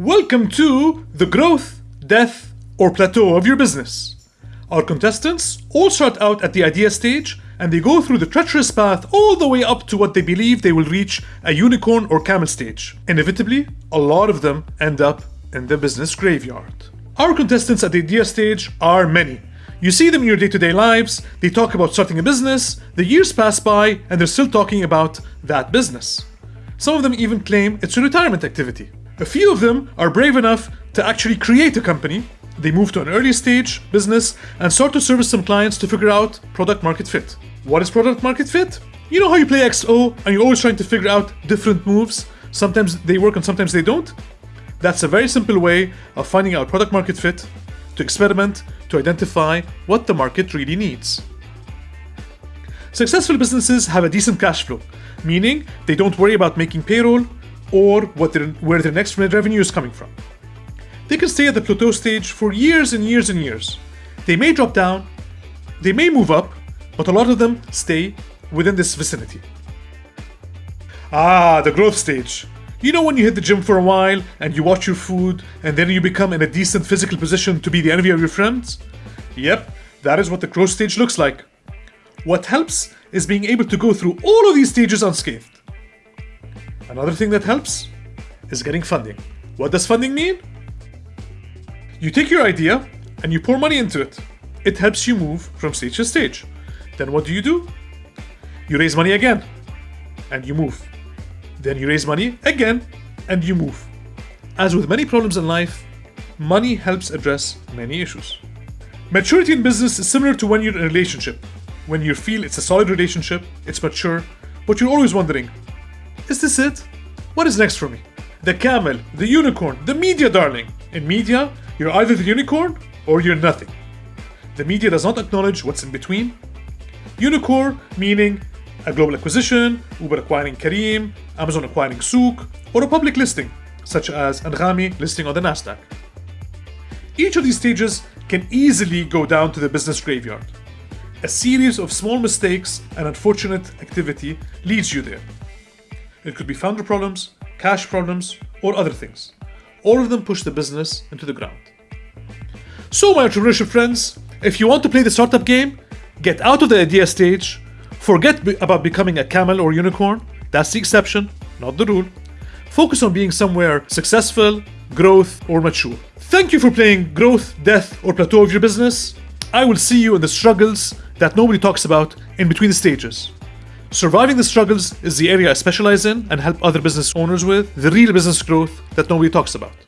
Welcome to the growth, death, or plateau of your business. Our contestants all start out at the idea stage and they go through the treacherous path all the way up to what they believe they will reach a unicorn or camel stage. Inevitably, a lot of them end up in the business graveyard. Our contestants at the idea stage are many. You see them in your day to day lives, they talk about starting a business, the years pass by, and they're still talking about that business. Some of them even claim it's a retirement activity. A few of them are brave enough to actually create a company. They move to an early stage business and start to service some clients to figure out product market fit. What is product market fit? You know how you play XO and you're always trying to figure out different moves? Sometimes they work and sometimes they don't? That's a very simple way of finding out product market fit, to experiment, to identify what the market really needs. Successful businesses have a decent cash flow, meaning they don't worry about making payroll or what their, where their next revenue is coming from. They can stay at the plateau stage for years and years and years. They may drop down, they may move up, but a lot of them stay within this vicinity. Ah, the growth stage. You know when you hit the gym for a while and you watch your food and then you become in a decent physical position to be the envy of your friends? Yep, that is what the growth stage looks like. What helps is being able to go through all of these stages unscathed. Another thing that helps is getting funding. What does funding mean? You take your idea and you pour money into it. It helps you move from stage to stage. Then what do you do? You raise money again and you move. Then you raise money again and you move. As with many problems in life, money helps address many issues. Maturity in business is similar to when you're in a relationship. When you feel it's a solid relationship, it's mature, but you're always wondering, is this it? What is next for me? The camel, the unicorn, the media darling. In media, you're either the unicorn or you're nothing. The media does not acknowledge what's in between. Unicorn meaning a global acquisition, Uber acquiring Careem, Amazon acquiring Souq, or a public listing, such as Anghami listing on the Nasdaq. Each of these stages can easily go down to the business graveyard. A series of small mistakes and unfortunate activity leads you there. It could be founder problems, cash problems, or other things. All of them push the business into the ground. So, my entrepreneurship friends, if you want to play the startup game, get out of the idea stage, forget be- about becoming a camel or unicorn, that's the exception, not the rule. Focus on being somewhere successful, growth, or mature. Thank you for playing growth, death, or plateau of your business. I will see you in the struggles that nobody talks about in between the stages. Surviving the struggles is the area I specialize in and help other business owners with, the real business growth that nobody talks about.